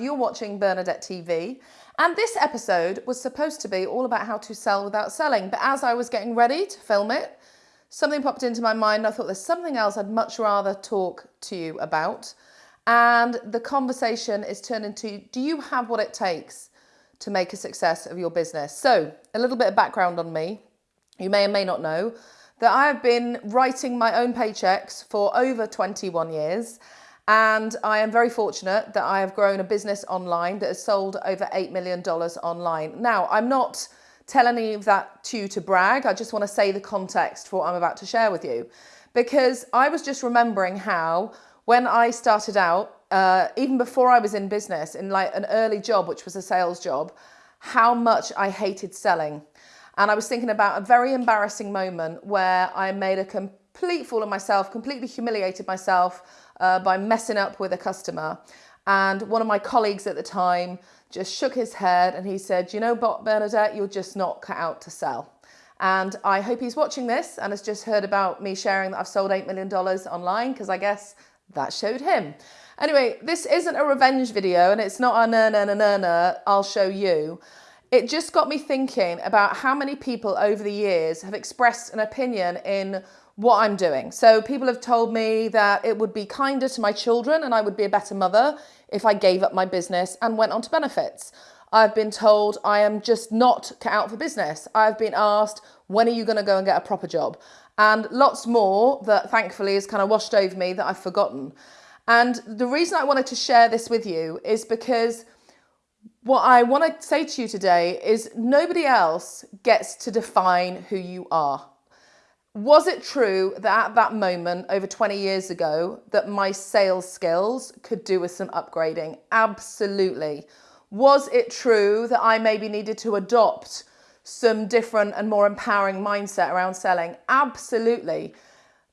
You're watching Bernadette TV, and this episode was supposed to be all about how to sell without selling. But as I was getting ready to film it, something popped into my mind. I thought there's something else I'd much rather talk to you about. And the conversation is turned into do you have what it takes to make a success of your business? So, a little bit of background on me. You may or may not know that I have been writing my own paychecks for over 21 years. And I am very fortunate that I have grown a business online that has sold over $8 million online. Now, I'm not telling of that to you to brag. I just want to say the context for what I'm about to share with you. Because I was just remembering how when I started out, uh, even before I was in business, in like an early job, which was a sales job, how much I hated selling. And I was thinking about a very embarrassing moment where I made a complete fool of myself, completely humiliated myself uh, by messing up with a customer. And one of my colleagues at the time just shook his head and he said, you know, Bernadette, you're just not cut out to sell. And I hope he's watching this and has just heard about me sharing that I've sold $8 million online because I guess that showed him. Anyway, this isn't a revenge video and it's not a na na na na na, I'll show you. It just got me thinking about how many people over the years have expressed an opinion in what I'm doing. So people have told me that it would be kinder to my children and I would be a better mother if I gave up my business and went on to benefits. I've been told I am just not cut out for business. I've been asked, when are you going to go and get a proper job? And lots more that thankfully has kind of washed over me that I've forgotten. And the reason I wanted to share this with you is because what I want to say to you today is nobody else gets to define who you are. Was it true that at that moment, over 20 years ago, that my sales skills could do with some upgrading? Absolutely. Was it true that I maybe needed to adopt some different and more empowering mindset around selling? Absolutely.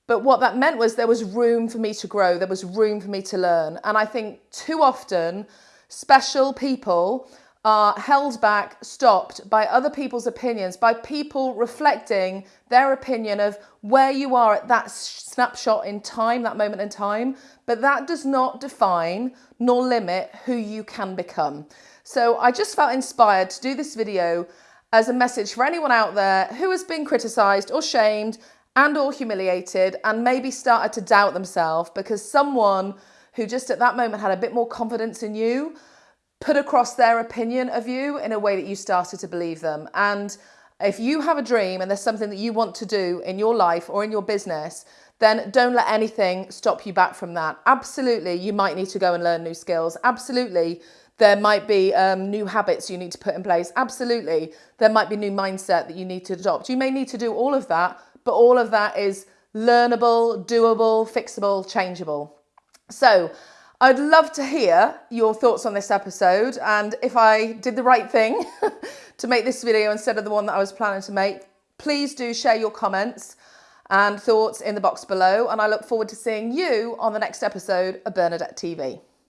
But what that meant was there was room for me to grow, there was room for me to learn. And I think too often, special people are held back, stopped by other people's opinions, by people reflecting their opinion of where you are at that snapshot in time, that moment in time. But that does not define nor limit who you can become. So I just felt inspired to do this video as a message for anyone out there who has been criticized or shamed and or humiliated and maybe started to doubt themselves because someone who just at that moment had a bit more confidence in you put across their opinion of you in a way that you started to believe them. And if you have a dream and there's something that you want to do in your life or in your business, then don't let anything stop you back from that. Absolutely, you might need to go and learn new skills. Absolutely, there might be um, new habits you need to put in place. Absolutely, there might be new mindset that you need to adopt. You may need to do all of that, but all of that is learnable, doable, fixable, changeable. So I'd love to hear your thoughts on this episode and if I did the right thing to make this video instead of the one that I was planning to make, please do share your comments and thoughts in the box below and I look forward to seeing you on the next episode of Bernadette TV.